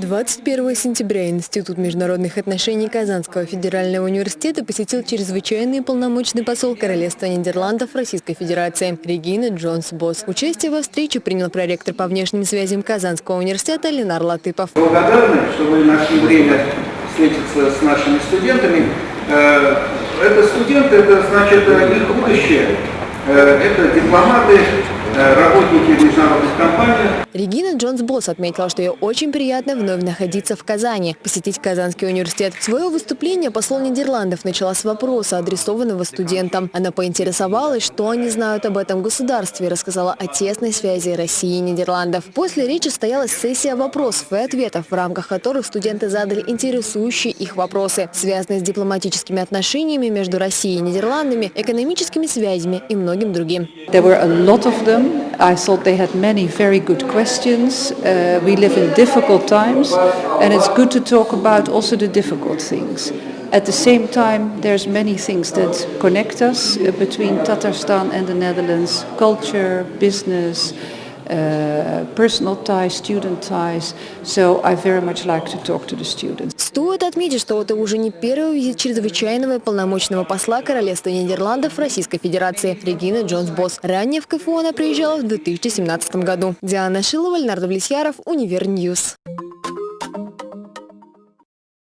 21 сентября Институт международных отношений Казанского федерального университета посетил чрезвычайный полномочный посол Королевства Нидерландов Российской Федерации Регина Джонс Босс. Участие во встрече принял проректор по внешним связям Казанского университета Ленар Латыпов. Благодарны, что вы нашли время встретиться с нашими студентами. Э, это студенты, это значит их будущее. Э, это дипломаты, э, работники международных компаний. Регина Джонс Босс отметила, что ей очень приятно вновь находиться в Казани, посетить Казанский университет. Свое выступление посол Нидерландов начала с вопроса, адресованного студентам. Она поинтересовалась, что они знают об этом государстве и рассказала о тесной связи России и Нидерландов. После речи состоялась сессия вопросов и ответов, в рамках которых студенты задали интересующие их вопросы, связанные с дипломатическими отношениями между Россией и Нидерландами, экономическими связями и многим другим. There were a lot of them. I thought they had many very good questions. Uh, we live in difficult times and it's good to talk about also the difficult things. At the same time, there's many things that connect us uh, between Tatarstan and the Netherlands, culture, business, personal ties, student ties. So I very much like to talk to the students. Стоит отметить, что это уже не первый визит чрезвычайного и полномочного посла Королевства Нидерландов Российской Федерации Рене Джонс-Бос. Ранее в КФУ она приезжала в 2017 году. Диана Шилова, Леонард Влесьяров, Univer News.